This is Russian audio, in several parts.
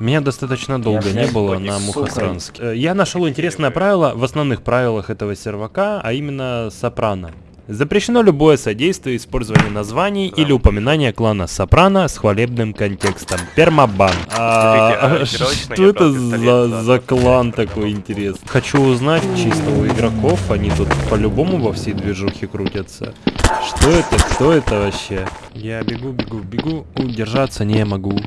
Меня достаточно долго не было на Мухосранске. Э, Я нашел интересное правило в основных правилах этого сервака, а именно Сопрано. Запрещено любое содействие использования названий или упоминания клана Сопрано с хвалебным контекстом. Пермабан. А, а что это за, да, за да, клан да, такой интересный? Хочу узнать чисто у игроков, они тут по-любому во всей движухе крутятся. Что это? Кто это вообще? Я бегу, бегу, бегу, удержаться не могу.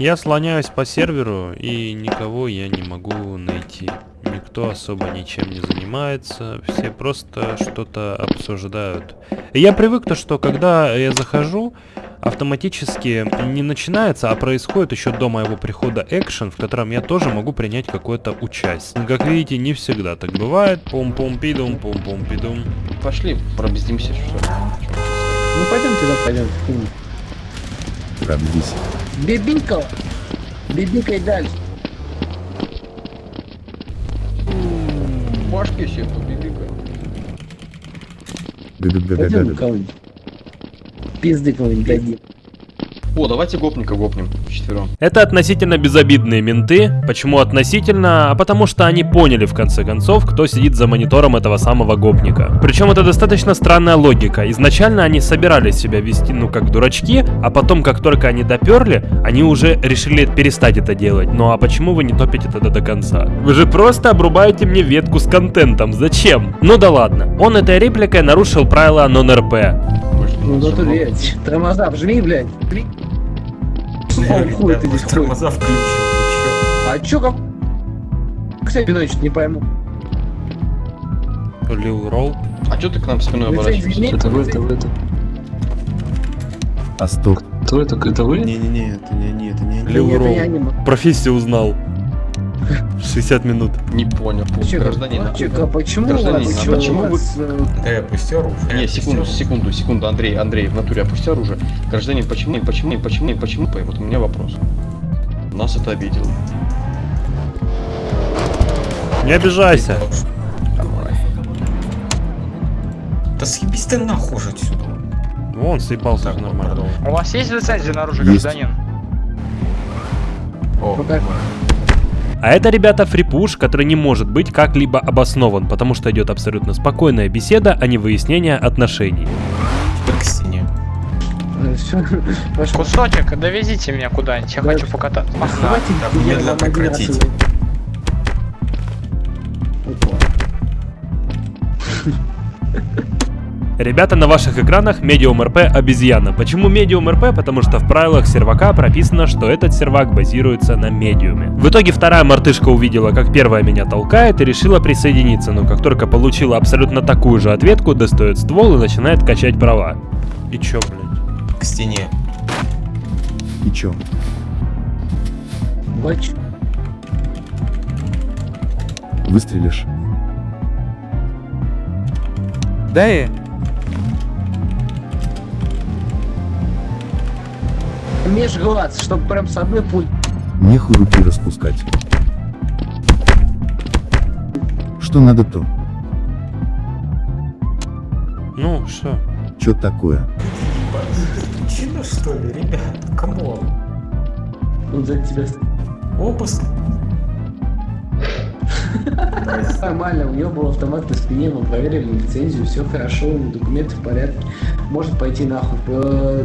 Я слоняюсь по серверу и никого я не могу найти. Никто особо ничем не занимается, все просто что-то обсуждают. И я привык то, что когда я захожу, автоматически не начинается, а происходит еще до моего прихода экшен, в котором я тоже могу принять какое-то участие. Как видите, не всегда так бывает. Пум-пум-пидум, пум-пум-пидум. Пошли, пробездимся, что ли. Ну пойдем туда, пойдем. Пробдись. Бибинка! Бибикай дальше. Башки Га-га-га-га-га. кого-нибудь. Пизды кого-нибудь дадим. О, давайте гопника гопнем вчетвером. Это относительно безобидные менты. Почему относительно? А потому что они поняли в конце концов, кто сидит за монитором этого самого гопника. Причем это достаточно странная логика. Изначально они собирались себя вести, ну, как дурачки, а потом, как только они доперли, они уже решили перестать это делать. Ну а почему вы не топите тогда до конца? Вы же просто обрубаете мне ветку с контентом. Зачем? Ну да ладно. Он этой репликой нарушил правила нон-РП. Ну не да ты, блядь, тормоза вжми, блядь. О, хуй ты здесь. Тормоза включил, ты А чё как... Кстати, Пинович, не пойму. Лил Ролл. А чё ты к нам спиной оборачиваешься? Это вы, это вы, это А стоп. Кто это? Это вы? Не-не-не, это не они, это не они. Лил Ролл. не. Профессию узнал. 60 минут. Не понял. Гражданин. а почему, Гражданин, а а почему, почему у вы- э, я опусти оружие. Не, секунду, секунду, секунду, Андрей, Андрей, в натуре опусти оружие. Гражданин, почему, почему, почему, почему? Вот у меня вопрос. Нас это обидело. Не обижайся. Да съебись ты нахуй уже отсюда. Вон, съебался Так, же вот, нормально. У вас есть лицензия на оружие, Есть. гражданин? О, Пока. А это, ребята, фрипуш, который не может быть как-либо обоснован, потому что идет абсолютно спокойная беседа, а не выяснение отношений. стене. э, Кусочек, довезите меня куда-нибудь, я Да. хочу покататься. Давайте так, я немедленно вам прекратите. Опа. Ребята, на ваших экранах Medium RP обезьяна. Почему Medium RP? Потому что в правилах сервака прописано, что этот сервак базируется на медиуме. В итоге вторая мартышка увидела, как первая меня толкает и решила присоединиться, но как только получила абсолютно такую же ответку, достает ствол и начинает качать права. И чё, блядь? К стене. И чё? Бач. Выстрелишь? Да и Межглаз, чтобы прям с одной пуль. Нехуй руки распускать. Что надо то? Ну, что? Чё такое? Чина что ли, ребят? Камон. Он за тебя Обыск. Нормально, у него был автомат на спине, мы проверили лицензию, все хорошо, документы в порядке. Может пойти нахуй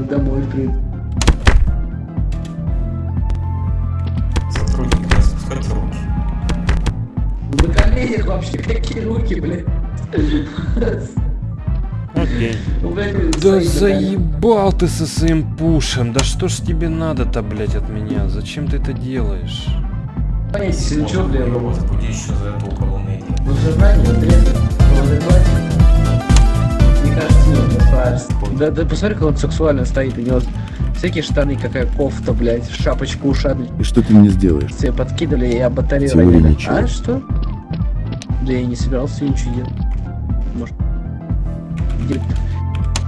домой, в принципе. Коленях вообще, какие руки, блядь. Окей. Ну, Да заебал ты со своим пушем. Да что ж тебе надо-то, блядь, от меня? Зачем ты это делаешь? Понятия, ну чё, Может, блядь, его возбуди еще за это уголовное дело. ну вот резко, вот это, мне кажется, не справишься. Да, да посмотри, как он сексуально стоит, у него всякие штаны, какая кофта, блядь, шапочка ушами. И что ты мне сделаешь? Все подкидывали и об батарею Теория ничего. А что? Да я не собирался ничего делать. Может. Где-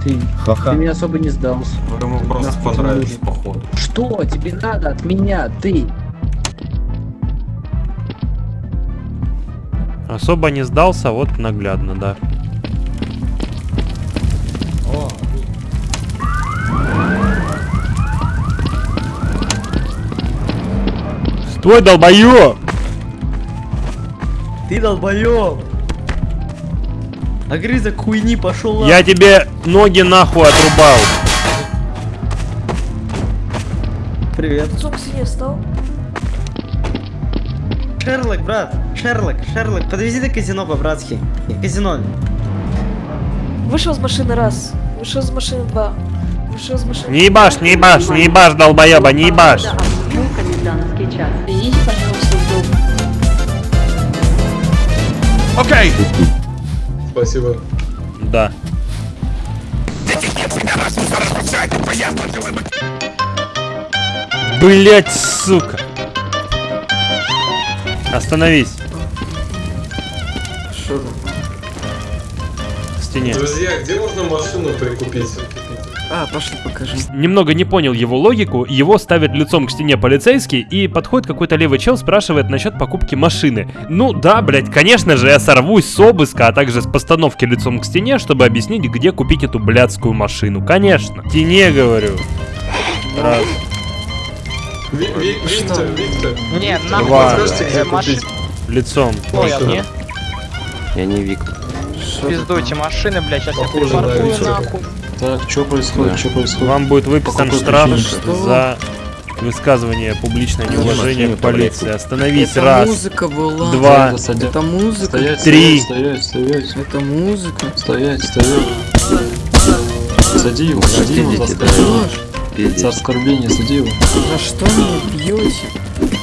Ты, ты Ха-ха. мне особо не сдался. Вы ему просто Нахуй нужен? походу. Что тебе надо от меня, ты? Особо не сдался, вот наглядно, да. Твой долбоёб! Ты долбоёб! Огрызок хуйни пошел Я тебе ноги нахуй отрубал. Привет. Зуб себе встал. Шерлок, брат. Шерлок, Шерлок, подвези до казино по-братски. Казино. Вышел из машины раз. Вышел из машины два. Вышел из машины. Не ебашь, не ебашь, не ебашь, долбоеба, не ебашь. Извините, пожалуйста, Окей. Спасибо. Да. Блять, сука. Остановись. Что В стене. Друзья, где можно машину прикупить? А, пошли покажи. Немного не понял его логику, его ставят лицом к стене полицейский, и подходит какой-то левый чел, спрашивает насчет покупки машины. Ну да, блять, конечно же, я сорвусь с обыска, а также с постановки лицом к стене, чтобы объяснить, где купить эту блядскую машину. Конечно. Стене, говорю. Раз. Ви- Ви- Виктор, Виктор. Не, Два. нахуй. Подскажите, где Э, машин- купить? Лицом. Ой, а мне? Я не Виктор. Пиздуйте машины, блядь, сейчас я припаркую нахуй. Так, что происходит? Что происходит? Вам будет выписан штраф за высказывание публичное неуважение к полиции. Остановись, Это раз, музыка была. два, Стоять, Это музыка. стоять, Три. стоять, стоять, стоять, Это музыка. стоять, стоять. Сади его, сади его за оскорбление. За оскорбление, сади его. За что меня бьете?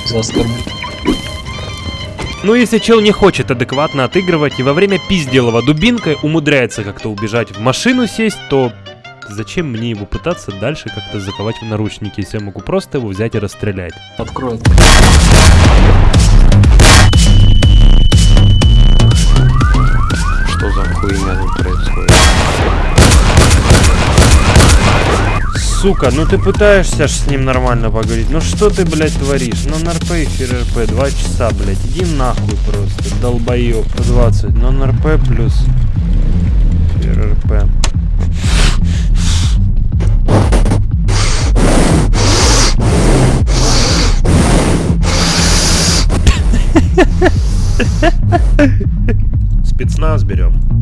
За оскорбление. Ну, если чел не хочет адекватно отыгрывать и во время пизделова дубинкой умудряется как-то убежать в машину сесть, то зачем мне его пытаться дальше как-то заковать в наручники, если я могу просто его взять и расстрелять? Открой. Что за хуйня тут происходит? Сука, ну ты пытаешься ж с ним нормально поговорить. Ну что ты, блядь, твориш? Ну НРП и ФРРП, два часа, блядь. Иди нахуй просто, долбоёб. 20, но НРП плюс ФРРП. Спецназ берем.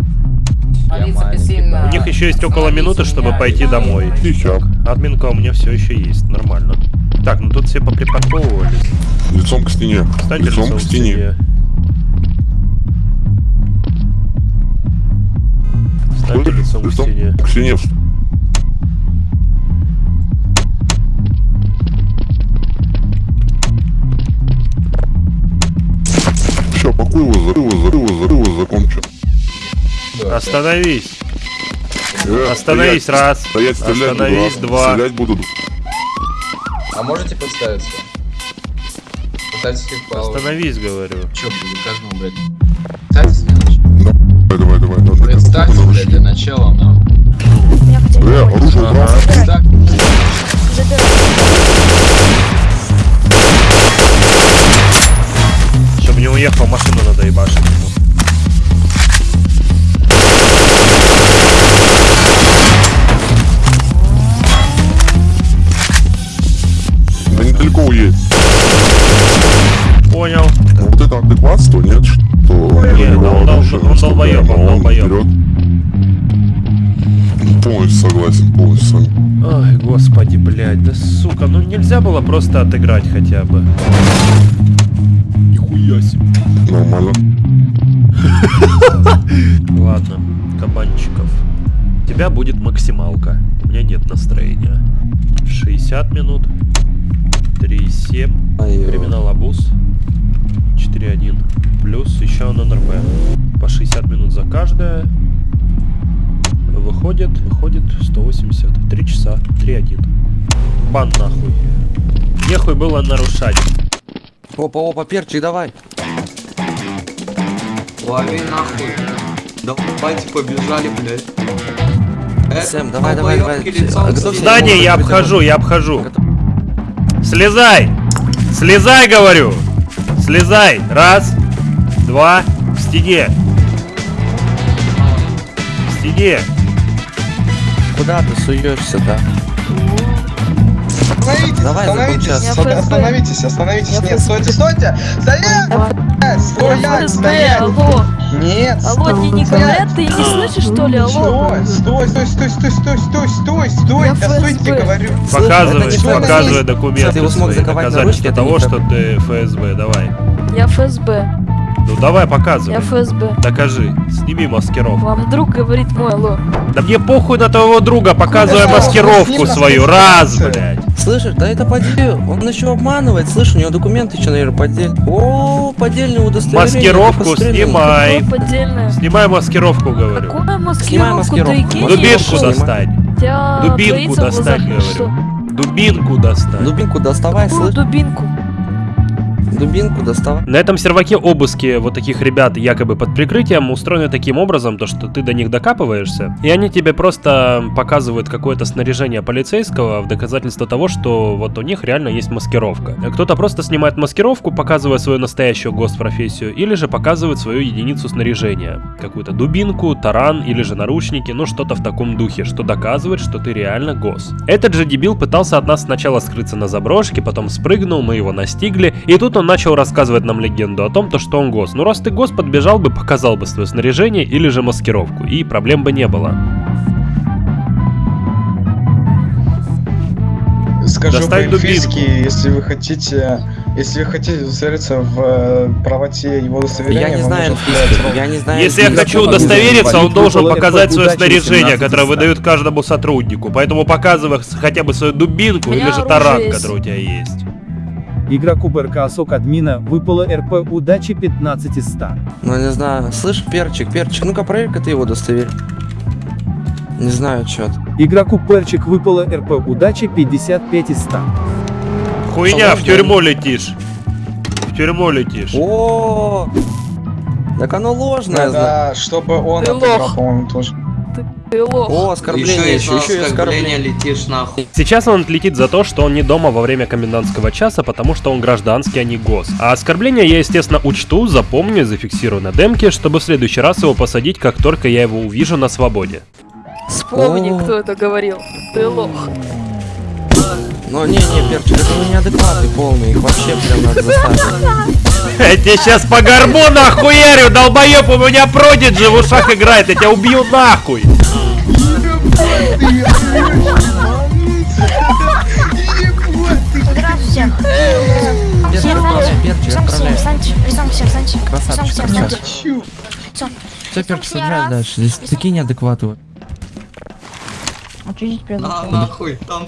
У них еще есть около минуты, чтобы пойти домой. Так, админка у меня все еще есть, нормально. Так, ну тут все поприпарковывались. Лицом к стене. Встаньте лицом, к стене. Встаньте лицом к стене. К стене. Все, пакуй его, его, зарыв его, закончу. Остановись. Э, Остановись, стоять, раз. Стоять, стрелять буду, Остановись, раз. два. Стрелять буду. А можете подставиться? Пытайтесь их Остановись, говорю. Чё, блядь, каждому, блядь. Представьтесь для начала. Давай, давай, давай. давай. Представьтесь, блядь, для начала, нам. Э, оружие убрал. Так. Чтобы не уехал, машину надо ебашить ему. Да недалеко уедет. Понял. А вот это адекватство, нет? Что Не, у него да он дол- он долбоёб, он а долбоёб. вперед. Полностью согласен, полностью с вами. Ой, господи, блядь, да сука, ну нельзя было просто отыграть хотя бы. Нихуя себе. Нормально. Ладно, кабанчиков. У тебя будет максималка. У меня нет настроения. 60 минут. 3,7. Криминал Абуз. 4,1. Плюс еще на НРП. По 60 минут за каждое. Выходит, выходит 180. 3 часа. 3,1. Бан нахуй. Нехуй было нарушать. Опа, опа, перчик, давай. лови нахуй. Давайте побежали, блядь. Сэм, давай, давай, давай. стене. Здание я обхожу, я обхожу. Слезай! Слезай, говорю! Слезай! Раз, два, к стене. К стене. Куда ты суешься, да? Остановитесь, Давай, остановитесь, остановитесь, остановитесь, Я нет, стойте, стойте! Стоять! Стоять, стоять! Нет, Алло, тебе не говорят, ты не слышишь, что ли, алло? Стой, стой, стой, стой, стой, стой, стой, стой, Я да стойте, ФСБ. говорю. Показывай, показывай документы Ты его смог свои, заковать на это того, что ты ФСБ, давай. Я ФСБ. Ну давай, показывай. Я ФСБ. Докажи, сними маскировку. Вам друг говорит мой, алло. Да мне похуй на твоего друга, показывай Куда? маскировку свою, раз, маскировку. блядь. Слышишь, да это поддель. Он еще обманывает. Слышь, у него документы еще, наверное, поддель. О, поддельное удостоверение. Маскировку снимай. Снимай маскировку, говорю. Какую Снимай маскировку? маскировку. Ты гений, Дубинку достань. Тебя Дубинку достань, говорю. Дубинку достань. Дубинку доставай, слышь. дубинку? Дубинку доставай. На этом серваке обыски вот таких ребят якобы под прикрытием устроены таким образом, то что ты до них докапываешься, и они тебе просто показывают какое-то снаряжение полицейского в доказательство того, что вот у них реально есть маскировка. Кто-то просто снимает маскировку, показывая свою настоящую госпрофессию, или же показывает свою единицу снаряжения. Какую-то дубинку, таран или же наручники, ну что-то в таком духе, что доказывает, что ты реально гос. Этот же дебил пытался от нас сначала скрыться на заброшке, потом спрыгнул, мы его настигли, и тут он начал рассказывать нам легенду о том, то, что он гос. Ну раз ты гос, подбежал бы, показал бы свое снаряжение или же маскировку, и проблем бы не было. Скажу Достань по-эльфийски, если вы хотите, если вы хотите удостовериться в э, правоте его удостоверения, Я не знаю Я не знаю Если я хочу удостовериться, он должен показать свое снаряжение, 18 которое выдают каждому сотруднику. Поэтому показывай хотя бы свою дубинку или же таран, который у тебя есть. Игроку БРК СОК админа выпало РП удачи 15 из 100. Ну не знаю. Слышь, перчик, перчик, ну-ка проверь-ка ты его удостоверь. Не знаю, чё ты. Игроку Перчик выпало РП удачи 55 из 100. Хуйня, в тюрьму летишь. В тюрьму летишь. О, так оно ложное, Да, чтобы он Ты отыграл, по-моему, тоже. Ты лох. О, оскорбление Еще и еще, еще оскорбление летишь нахуй. Сейчас он отлетит за то, что он не дома во время комендантского часа, потому что он гражданский, а не гос. А оскорбление я, естественно, учту, запомню и зафиксирую на демке, чтобы в следующий раз его посадить, как только я его увижу на свободе. Вспомни, О. кто это говорил. Ты лох. Ну не, не, перчик, это ну неадекваты полные, их вообще прям надо заставить. Я тебе сейчас по горбу нахуярю, долбоеб, у меня продиджи в ушах играет, я тебя убью нахуй. Все, перчик, раз. дальше. Здесь такие неадекваты. Отведите меня А, нахуй, там,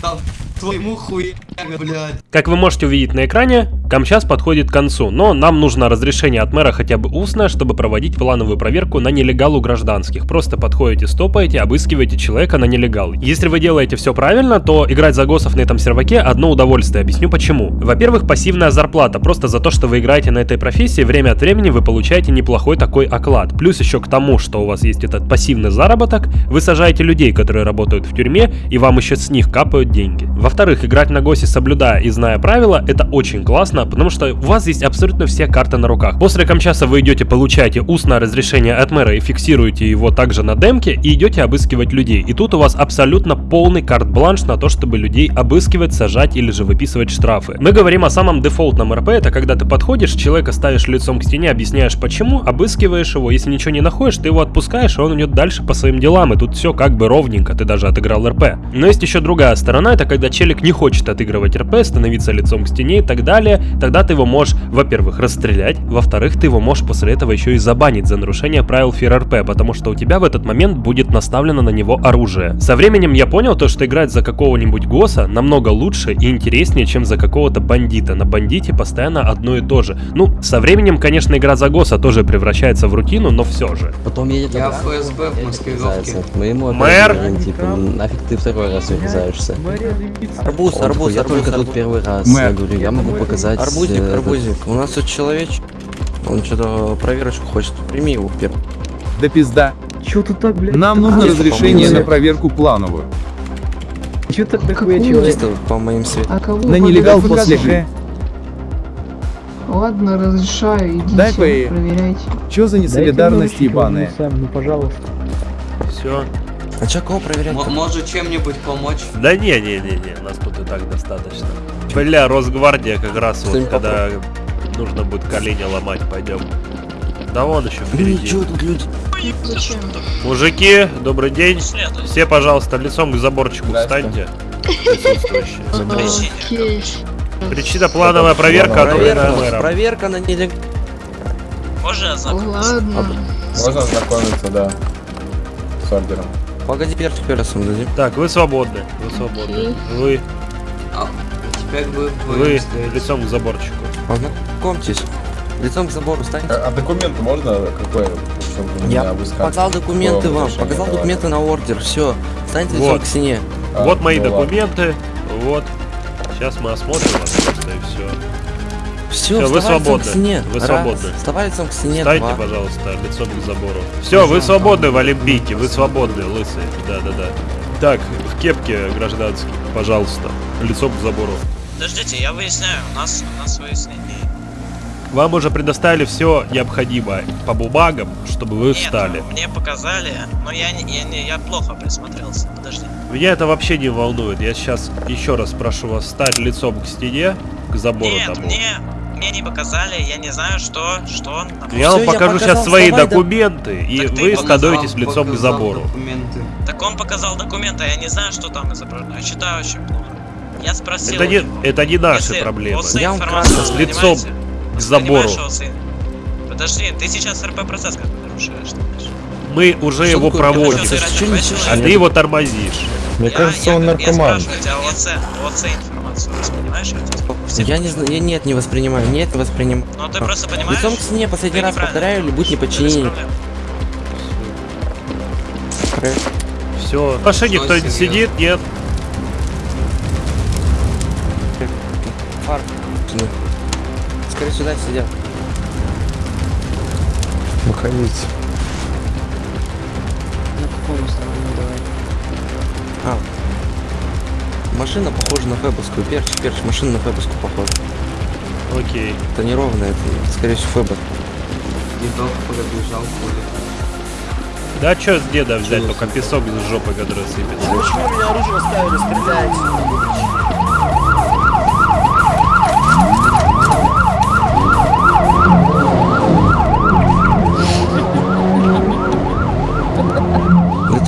там, твоему хуя, блядь. Как вы можете увидеть на экране, Камчас подходит к концу, но нам нужно разрешение от мэра хотя бы устное, чтобы проводить плановую проверку на нелегалу гражданских. Просто подходите, стопаете, обыскиваете человека на нелегал. Если вы делаете все правильно, то играть за госов на этом серваке одно удовольствие. Объясню почему. Во-первых, пассивная зарплата. Просто за то, что вы играете на этой профессии, время от времени вы получаете неплохой такой оклад. Плюс еще к тому, что у вас есть этот пассивный заработок, вы сажаете людей, которые работают в тюрьме, и вам еще с них капают деньги. Во-вторых, играть на госе, соблюдая и зная правила, это очень классно, потому что у вас есть абсолютно все карты на руках. После камчаса вы идете, получаете устное разрешение от мэра и фиксируете его также на демке, и идете обыскивать людей. И тут у вас абсолютно полный карт-бланш на то, чтобы людей обыскивать, сажать или же выписывать штрафы. Мы говорим о самом дефолтном РП, это когда ты подходишь, человека ставишь лицом к стене, объясняешь почему, обыскиваешь его, если ничего не находишь, ты его отпускаешь, и он идет дальше по своим делам, и тут все как бы ровненько, ты даже отыграл РП. Но есть еще другая сторона, это когда челик не хочет отыгрывать РП, становиться лицом к стене и так далее, тогда ты его можешь, во-первых, расстрелять, во-вторых, ты его можешь после этого еще и забанить за нарушение правил ФИР-РП, потому что у тебя в этот момент будет наставлено на него оружие. Со временем я понял то, что играть за какого-нибудь ГОСа намного лучше и интереснее, чем за какого-то бандита. На бандите постоянно одно и то же. Ну, со временем, конечно, игра за ГОСа тоже превращается в рутину, но все же. Потом едет Я ФСБ в маскировке. Мы ему Мэр? типа, нафиг ты второй раз врезаешься. Арбуз, арбуз, я только тут первый раз. Я говорю, я могу показать... Арбузик, э, арбузик. У нас тут человечек. Он что-то проверочку хочет. Прими его первый. Да пизда. Чё ты так, блядь? Нам нужно разрешение на проверку плановую. Чё так дохуя человек? По моим светам. А кого? На нелегал после. Г. Ладно, разрешаю, идите, Дай по ей. проверяйте. Чё за несолидарность ебаная? ну пожалуйста. Все. А чё, кого проверять? Может чем-нибудь помочь? Да не, не, не, не, нас тут и так достаточно. Бля, Росгвардия как раз вот, Что-нибудь когда нужно будет колени ломать, пойдем. Да вон еще Блин, впереди. чё тут люди? Зачем? Мужики, добрый день. Все, пожалуйста, лицом к заборчику встаньте. Причина плановая проверка, Проверка, проверка на нелег... Можно Ладно. Можно ознакомиться, да, с ордером. Погоди, перчик перцем дадим. Так, вы свободны. Вы свободны. Вы, Теперь вы вы лицом к заборчику. Познакомьтесь. Лицом к забору станьте. А, а документы можно какой? чтобы Я меня обыскать? показал документы вам, показал давать? документы на ордер, все. Станьте лицом Вот. к стене. А, вот мои ну ладно. документы. Вот. Сейчас мы осмотрим вас просто и все. Все, Всё, вы лицом свободны. к стене. Вы Раз. свободны. Вставай лицом к стене. Встаньте, два. пожалуйста, лицом к забору. Все, вы свободны в Олимпийке, вы свободны, лысые. Да, да, да. Так, в кепке гражданский, пожалуйста, лицом к забору. Подождите, я выясняю, у нас, у нас выяснение. Вам уже предоставили все необходимое по бумагам, чтобы вы встали. Мне показали, но я не, я не, я плохо присмотрелся. Подожди. Меня это вообще не волнует. Я сейчас еще раз прошу вас встать лицом к стене, к забору Нет, тому. мне, мне не показали, я не знаю, что, что он там. Я вам Всё, я покажу показал, сейчас свои вставай, да. документы, и Так вы показал, становитесь лицом к забору. Так он показал документы, а я не знаю, что там изображено. Я читаю очень плохо. Я спросил. Это не, это не наши Если проблемы. Я вам информацию С лицом к забору. Подожди, ты сейчас РП процесс как нарушаешь. ты. Мы уже Что его такое проводим? Чё несешь? а ты его тормозишь. Мне Я- кажется, я, он Я наркоман. спрашиваю тебя ОЦ, ОЦ информацию воспринимаешь? Я всех Я не знаю, я нет, не воспринимаю, нет, не воспринимаю. Ну ты просто понимаешь? Лицом к стене, последний Ты раз повторяю, или будь Без неподчинение. Все. В машине кто-нибудь сидит? Нет. Сюда. Скорее сюда сидят. Выходите. На каком основании давай? А. Машина похожа на Фэбовскую. Перчик, перчик, машина на Фэбовскую похожа. Окей. Это неровно, это, скорее всего, Фэбов. Дедок пробежал поле. Да что с деда взять, только песок из жопы, который сыпется. Почему меня оружие ставили стрелять?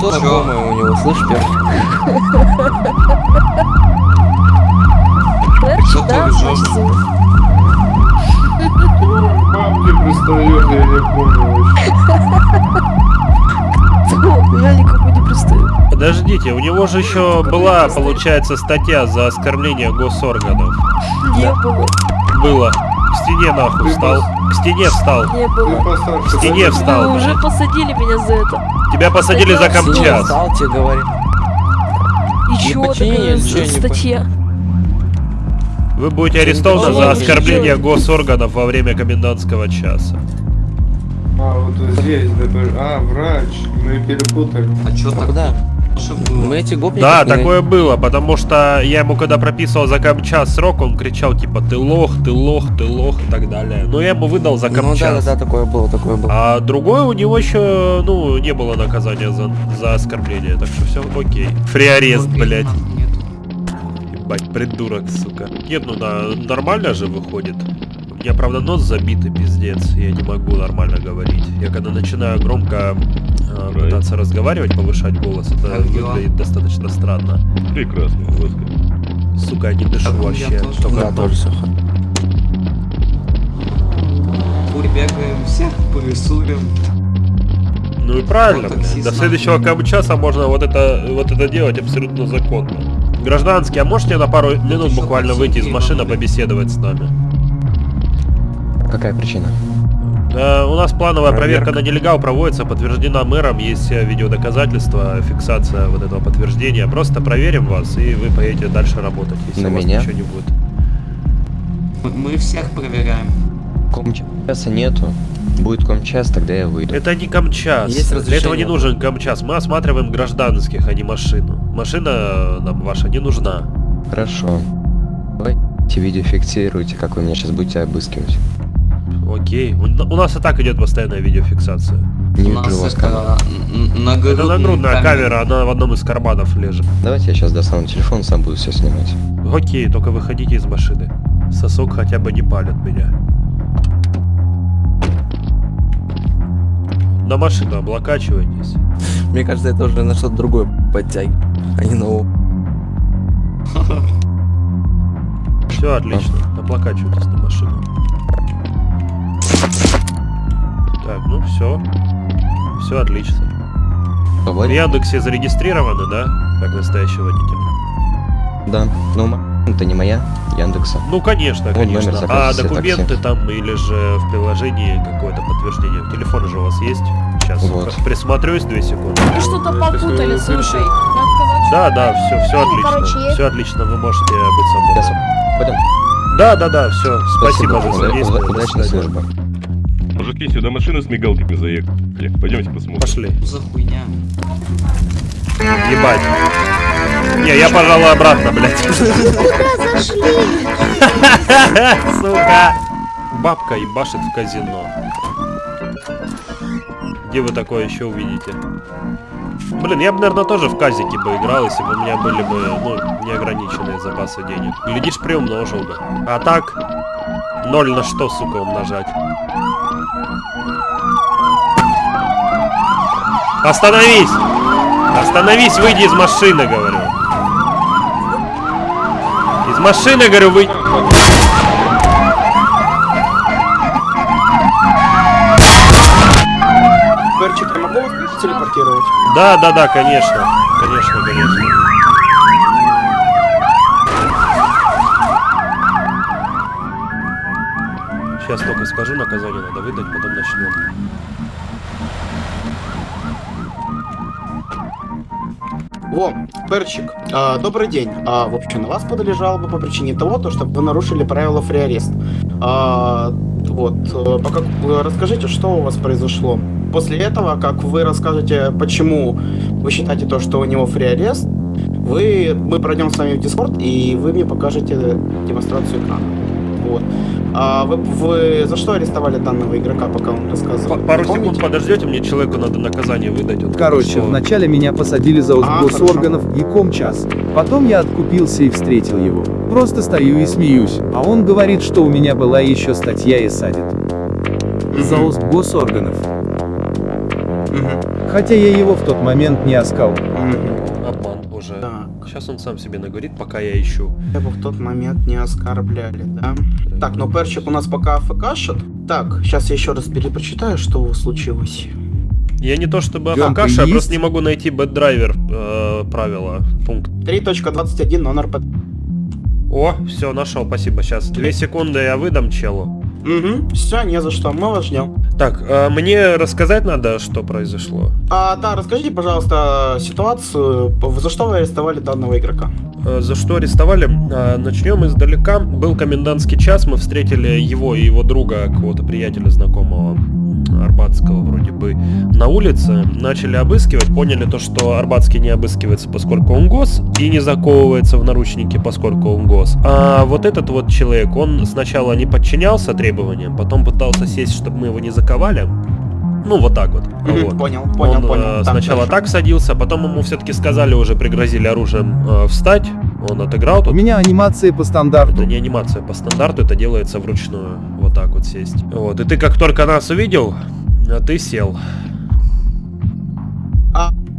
Лицо знакомое у него, слышь, перчик? Перчик, да? Бабки пристает, я не помню Кто? Я никому не пристаю. Подождите, у него же еще была, получается, статья за оскорбление госорганов. Не было. Было. К стене нахуй встал. К стене встал. Не было. К стене встал. Вы уже посадили меня за это. Тебя посадили за камчас. встал, тебе говорит. И чё такая статья? Вы будете арестованы за оскорбление госорганов во время комендантского часа. А, вот здесь, а, врач, мы перепутали. А чё А куда? Мы эти гопники... Да, такое было, потому что я ему когда прописывал за камчас срок, он кричал типа ты лох, ты лох, ты лох и так далее. Но я ему выдал за Ну да, да, да, такое было, такое было. А другой у него еще, ну, не было наказания за, за оскорбление, так что все окей. Фриарест, блять. Ебать, придурок, сука. Нет, ну на, нормально же выходит. У меня, правда, нос забитый, пиздец. Я не могу нормально говорить. Я когда начинаю громко э, пытаться разговаривать, повышать голос, это Как дела? выглядит достаточно странно. Прекрасно, Господи. Сука, я не дышу Так, я вообще. тоже. Только Да, тоже все. Побегаем всех, порисуем. Ну и правильно, Вот таксист До следующего камчаса можно вот это, вот это делать абсолютно законно. Гражданский, а можете на пару минут буквально выйти из машины, побеседовать с нами? Какая причина? Э, у нас плановая проверка. Проверка. на нелегал проводится, подтверждена мэром, есть э, видеодоказательства, фиксация вот этого подтверждения. Просто проверим вас, и вы поедете дальше работать, если На у вас меня? ничего не будет. Мы всех проверяем. Комчаса нету. Будет комчас, тогда я выйду. Это не камчас. Есть Для этого не нужен камчас. Мы осматриваем гражданских, а не машину. Машина э, нам ваша не нужна. Хорошо. Давайте видео фиксируйте, как вы меня сейчас будете обыскивать. Окей. У, у нас и так идет постоянная видеофиксация. Не вижу вас камера. Это нагрудная камера, она в одном из карманов лежит. Давайте я сейчас достану телефон, сам буду все снимать. Окей, только выходите из машины. Сосок хотя бы не палит меня. На машину облокачивайтесь. Мне кажется, это уже на что-то другое подтягивает, а не на. Все отлично, облокачивайтесь на машину. Так, ну все. Все отлично. В Яндексе зарегистрированы, да? Как настоящий водитель. Да, но это не моя, Яндекса. Ну, конечно, Вот конечно. номер А документы такси. там или же в приложении какое-то подтверждение? Телефон же у вас есть? Сейчас Вот. присмотрюсь, две секунды. Вы что-то попутали, слушай. Да, да, все, все Ну, короче, отлично. есть. Все отлично, вы можете быть свободны. Пойдем. Да, да, да, все. Спасибо, за содействие. Удачной службы. Мужики, сюда машины с мигалками заехали. Пойдемте посмотрим. Пошли. За хуйня. Ебать. Не, я, пожалуй, обратно, блядь. Сука. Бабка ебашит в казино. Где вы такое еще увидите? Блин, я бы, наверное, тоже в казике бы играл, если бы у меня были бы, ну, неограниченные запасы денег. Глядишь, приумножил бы. А так, ноль на что, сука, умножать? Остановись! Остановись, выйди из машины, говорю. Из машины, говорю, выйди. Перчик, я могу вас телепортировать? Да, да, да, конечно. Конечно, конечно. Сейчас только скажу, наказание надо выдать, потом начнем. Во, Перчик, а, добрый день. А, в общем, на вас подали жалобу по причине того, то, что вы нарушили правила фриарест. А, вот, э, пока, э, расскажите, что у вас произошло. После этого, как вы расскажете, почему вы считаете то, что у него фриарест, вы, мы пройдем с вами в Discord, и вы мне покажете демонстрацию экрана. Вот. А вы, вы за что арестовали данного игрока, пока он рассказывал? Пару помните? секунд подождете, мне человеку надо наказание выдать. Он Короче, слово. вначале меня посадили за А, госорганов и комчас. Потом я откупился и встретил его. Просто стою и смеюсь, а он говорит, что у меня была еще статья и садит. За уст госорганов. Хотя я его в тот момент не оскал. Обман уже. Сейчас он сам себе наговорит, пока я ищу. Его в тот момент не оскорбляли, да? Так, ну перчик у нас пока АФКшит. Так, сейчас я еще раз перепрочитаю, что случилось. Я не то чтобы афкаша, я просто не могу найти бэддрайвер э, правила, пункт. 3.21 нон РП. О, все, нашел, спасибо. Сейчас, две секунды я выдам челу. Угу, все, не за что, мы вас ждем. Так, э, мне рассказать надо, что произошло. А, да, расскажите, пожалуйста, ситуацию, за что вы арестовали данного игрока? Э, За что арестовали? Э, Начнем издалека. Был комендантский час, мы встретили его и его друга, какого-то приятеля знакомого, арбатского вроде бы, на улице. Начали обыскивать, поняли то, что арбатский не обыскивается, поскольку он гос, и не заковывается в наручники, поскольку он гос. А вот этот вот человек, он сначала не подчинялся требованиям, потом пытался сесть, чтобы мы его не заковали. Ну, вот так вот. Мгм, Вот. понял, понял, Он, понял. э, сначала хорошо. так садился, потом ему все-таки сказали, уже пригрозили оружием э, встать. Он отыграл У тут. меня анимация по стандарту. Это не анимация по стандарту, это делается вручную. Вот так вот сесть. Вот. И ты как только нас увидел, а ты сел.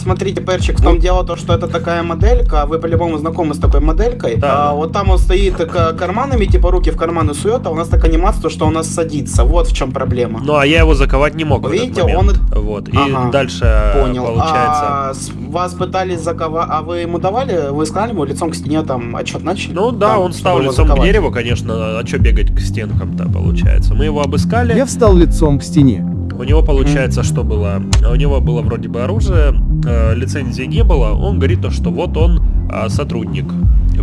Смотрите, Перчик, в том дело то, что это такая моделька, вы по-любому знакомы с такой моделькой. а, Вот там он стоит к- карманами, типа руки в карманы сует, а у нас так анимация, то, что у нас садится. Вот в чем проблема. Ну, а я его заковать не мог в этот Видите, момент. Вот. И Ага, дальше э, Понял. получается... А, вас пытались заковать, а вы ему давали, вы сказали ему лицом к стене там отчет начали? Ну да, Там, он стал лицом к заковать. дереву, конечно, а что бегать к стенкам-то получается. Мы его обыскали. Я встал лицом к стене. У него получается, что было? У него было вроде бы оружие, э, лицензии не было. Он говорит то, что вот он э, сотрудник.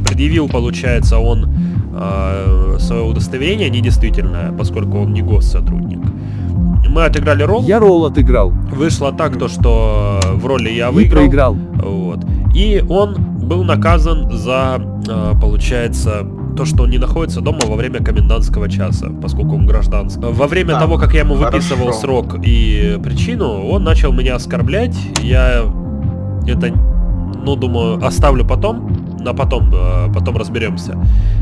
Предъявил, получается, он э, свое удостоверение недействительное, поскольку он не госсотрудник. Мы отыграли ролл. Я ролл отыграл. Вышло так, то, что в роли я И выиграл. проиграл. Вот. И он был наказан за, э, получается, то, что он не находится дома во время комендантского часа, поскольку он гражданский. Во время Так, того, как я ему выписывал хорошо. срок и причину, он начал меня оскорблять. Я это, ну, думаю, оставлю потом, на потом, э, потом разберемся.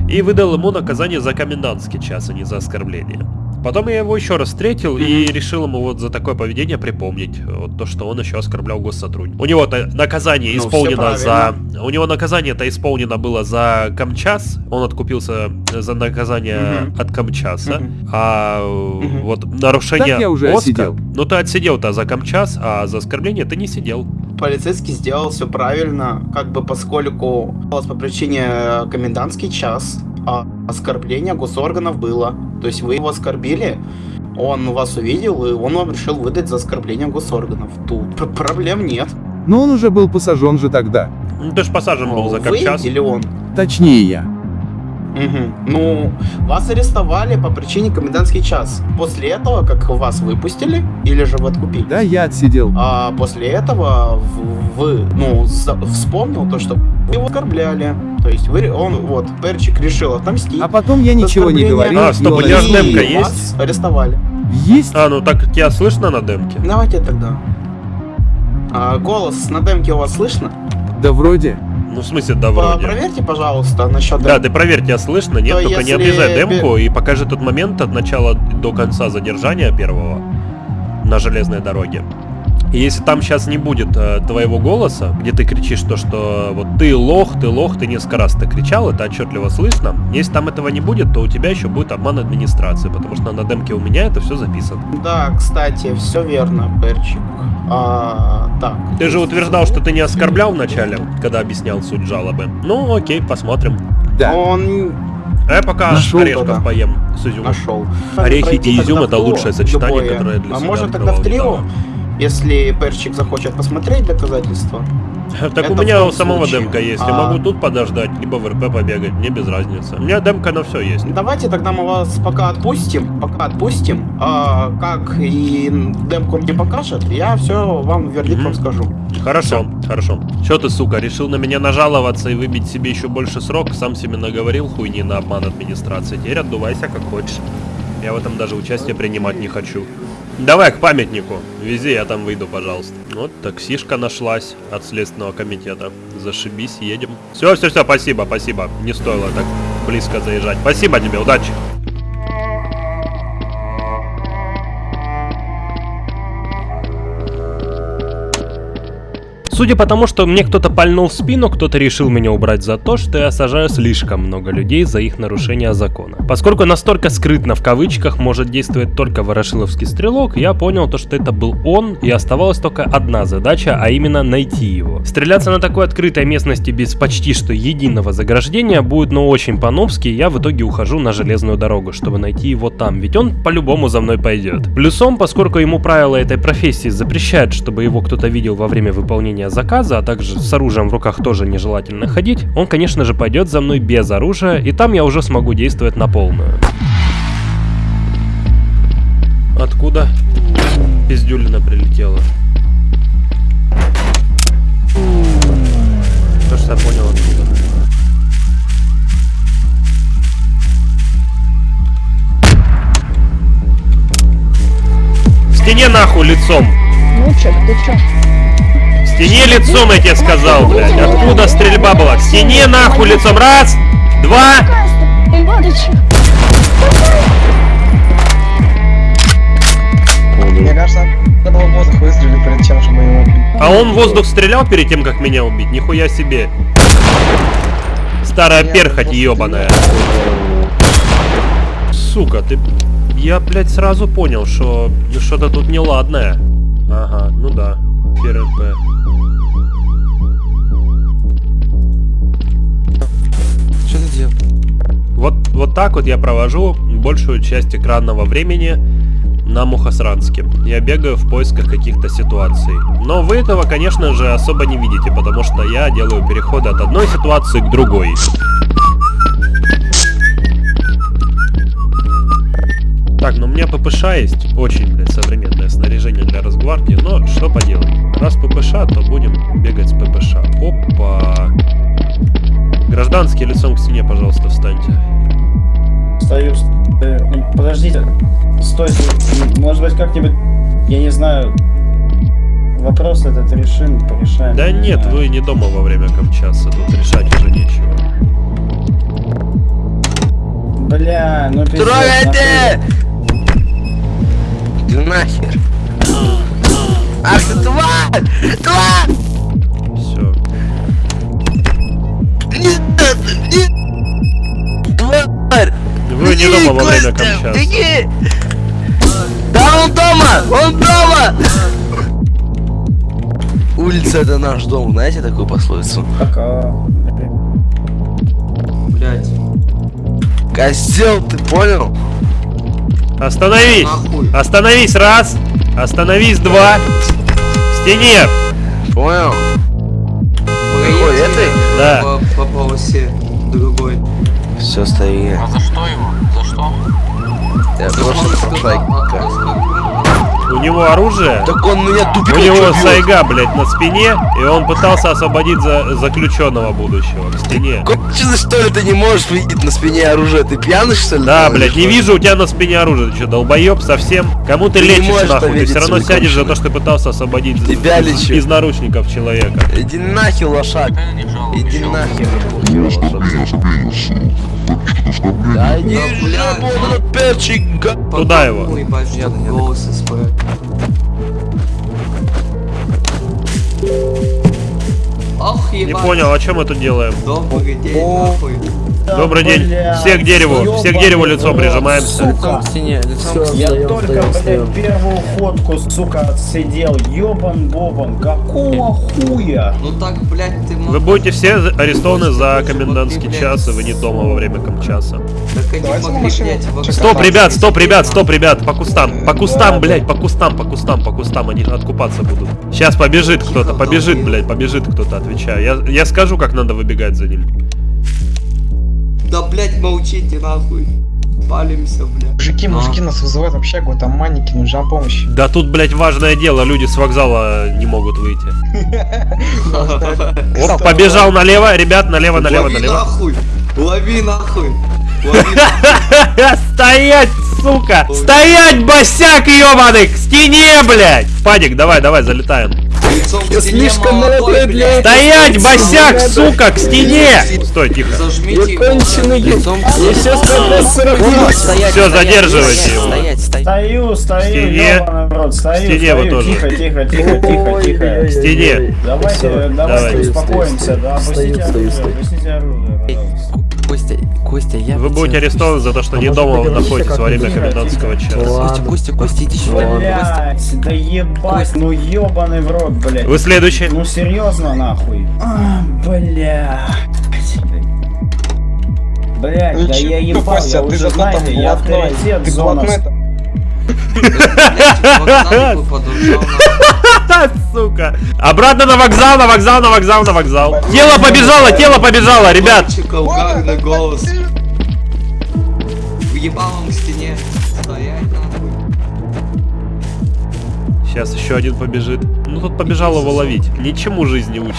И выдал ему наказание за комендантский час, а не за оскорбление. Потом я его еще раз встретил и решил ему вот за такое поведение припомнить вот то, что он еще оскорблял госсотрудника. У него-то наказание Ну, исполнено за... У него наказание-то исполнено было за Камчас. Он откупился за наказание Мгм. от Камчаса. Мгм. А э, вот нарушение Так я уже ОСКа- отсидел. Ну ты отсидел-то за Камчас, а за оскорбление ты не сидел. Полицейский сделал все правильно, как бы поскольку по причине э, комендантский час, а оскорбление госорганов было. То есть вы его оскорбили, он вас увидел, и он вам решил выдать за оскорбление госорганов. Тут пр- проблем нет. Но он уже был посажен же тогда. Ну ты ж посажен был за Вы Камчас. или он? Точнее я. Мгм. Ну, вас арестовали по причине комендантский час. После этого, как вас выпустили, или же вы откупили? Да, я отсидел. А после этого вы, ну, вспомнил то, что вы его оскорбляли. То есть вы, он, вот, Перчик решил отомстить. А потом я ничего не говорил. А, стоп, у тебя демка есть? вас арестовали. Есть? А, ну так тебя слышно на демке? Давайте тогда. А, голос на демке у вас слышно? Да вроде. Ну в смысле, да вроде. Проверьте, пожалуйста, насчет Да, демки. ты проверь, тебя слышно, нет, То только не если обрезай бе- демку и покажи тот момент от начала до конца задержания первого на железной дороге. И если там сейчас не будет э, твоего голоса, где ты кричишь то, что вот ты лох, ты лох, ты несколько раз ты кричал, это отчетливо слышно. Если там этого не будет, то у тебя еще будет обман администрации, потому что на демке у меня это все записано. Да, кстати, все верно, Перчик. А, так. Ты же утверждал, что ты не оскорблял вначале, когда объяснял суть жалобы. Ну, окей, посмотрим. Да. Он А я пока Нашел орешков тогда. поем с изюмом. нашел. Орехи и изюм это лучшее сочетание, любое. которое для А себя может тогда в трио, недавно. Если Перчик захочет посмотреть доказательства? Так Это у меня у самого случае. демка есть. Я А. могу тут подождать, либо в РП побегать, мне без разницы. У меня демка на все есть. Давайте тогда мы вас пока отпустим, пока отпустим. А, как и демку мне покажет, я все вам вердикт Мгм. вам скажу. Хорошо, хорошо. Че ты, сука, решил на меня нажаловаться и выбить себе еще больше срок? Сам себе наговорил хуйни на обман администрации. Теперь отдувайся как хочешь. Я в этом даже участие принимать не хочу. Давай к памятнику. Вези, я там выйду, пожалуйста. Вот таксишка нашлась от Следственного комитета. Зашибись, едем. Все, все, все, спасибо, спасибо. Не стоило так близко заезжать. Спасибо тебе, удачи. Судя по тому, что мне кто-то пальнул в спину, кто-то решил меня убрать за то, что я сажаю слишком много людей за их нарушение закона. Поскольку настолько скрытно в кавычках может действовать только ворошиловский стрелок, я понял то, что это был он, и оставалась только одна задача, а именно найти его. Стреляться на такой открытой местности без почти что единого заграждения будет ну очень по-новски, и я в итоге ухожу на железную дорогу, чтобы найти его там, ведь он по-любому за мной пойдет. Плюсом, поскольку ему правила этой профессии запрещают, чтобы его кто-то видел во время выполнения заказа, а также с оружием в руках тоже нежелательно ходить, он, конечно же, пойдет за мной без оружия, и там я уже смогу действовать на полную. Откуда пиздюлина прилетела? То, что я понял откуда. В стене нахуй лицом! Лучик, ты чё? Стене лицом, я тебе сказал, блядь. Откуда стрельба была? К стене нахуй лицом. Раз, два. Мне кажется, надо было воздух выстрелить перед тем, чтобы его убить. А он в воздух стрелял перед тем, как меня убить? Нихуя себе. Старая перхоть ебаная. Сука, ты... Я, блядь, сразу понял, что что-то тут неладное. Ага, ну да. ПРП. Вот, вот так вот я провожу большую часть экранного времени на Мухосранске. Я бегаю в поисках каких-то ситуаций. Но вы этого, конечно же, особо не видите, потому что я делаю переходы от одной ситуации к другой. Так, ну у меня ППШ есть. Очень, блядь, современное снаряжение для Росгвардии. Но что поделать. Раз ППШ, то будем бегать с ППШ. Опа. Гражданские лицом к стене, пожалуйста, встаньте. Стою. э, ну, Подождите. Стойте. Может быть, как-нибудь, я не знаю, вопрос этот решим, порешаем. Да не нет, знаю. вы не дома во время Камчаса. Тут решать уже нечего. Бля, ну пиздец. Трогайте! Иди нахер. Ах ты тварь! Тварь! Все. Тварь! Вы не дома во время Камчаса. Беги! Да он дома! Он дома! Улица это наш дом, знаете такую пословицу? Пока. Блять. Козел, ты понял? Остановись! Остановись, раз! Остановись, два! К стене! Понял? Какой, этой? Да. По, по полосе другой. Все, стоит. А за что его? За что? Я просто прошайка. У него оружие. Так он меня У тупиком него чё бьёт? сайга, блядь, на спине, и он пытался освободить за заключенного будущего к стене. Конченый, что ли, ты не можешь видеть на спине оружие? Ты пьяный, что ли? Да, блядь, не вижу у тебя на спине оружие. Ты что, долбоеб совсем? Кому ты Ты лечишь нахуй? Ты все равно сядешь за то, что ты пытался освободить Тебя из, лечу. из наручников человека. Иди нахер, лошак. Иди нахер. Да иди вот этот перчик. Туда его. голос Ох, Не понял, о чем мы тут делаем? Добрый день, нахуй. Добрый день. бля, Все к дереву. Все к дереву ёбаный лицом рот, прижимаемся. сука. Я только, блядь, первую ходку, сука, отсидел. Ёбан бобан, какого хуя? Ну так, блядь, ты мог... Вы будете все арестованы за комендантский час, и вы не дома во время комчаса. Так они могли, блядь, в Стоп, ребят, стоп, ребят, стоп, ребят, по кустам, по кустам, блядь, по кустам, по кустам, по кустам, они откупаться будут. Сейчас побежит кто-то, побежит, блядь, побежит кто-то, отвечаю. Я, я скажу, как надо выбегать за ним. Да, блядь, молчите, нахуй. Палимся, блядь. Мужики, мужики нас вызывают в общагу, там манники, нужна помощь. Да тут, блядь, важное дело, люди с вокзала не могут выйти. Оп, побежал налево, ребят, налево, налево, Лови налево. нахуй! Лови нахуй! Лови нахуй! Стоять, сука! Стоять, босяк ебаный! К стене, блядь! Падик, давай, давай, залетаем. К стене молодой, блядь! Стоять, босяк, сука, к стене! Стой, тихо. Зажмите его. Лицом к Я сейчас как Все, задерживайте его. Стою, стою, стене. ёбаный в рот, стою, стене вы стою, тоже. тихо, тихо, тихо, тихо, тихо. К стене. Давайте, давайте Давай. успокоимся, да, опустите оружие, опустите оружие. Костя, я... Вы будете арестованы за то, что не дома находитесь во время комендантского часа. Костя, Костя, Костя, иди сюда. Костя. Блять, да ебать, ну ебаный в рот, блять. Вы следующий. Ну серьезно, нахуй. А, блять. Блять, Ну да я ебал, Костя, я ты уже знаете, там я авторитет ты зона. блатной Вокзал бы подушал, нахуй. Сука. Обратно на вокзал, на вокзал, на вокзал, на вокзал. Тело побежало, тело побежало, ребят. Угарный голос. Въебалом к стене. Стоять. Сейчас еще один побежит. Ну тут побежал его ловить. Ничему жизнь не учит.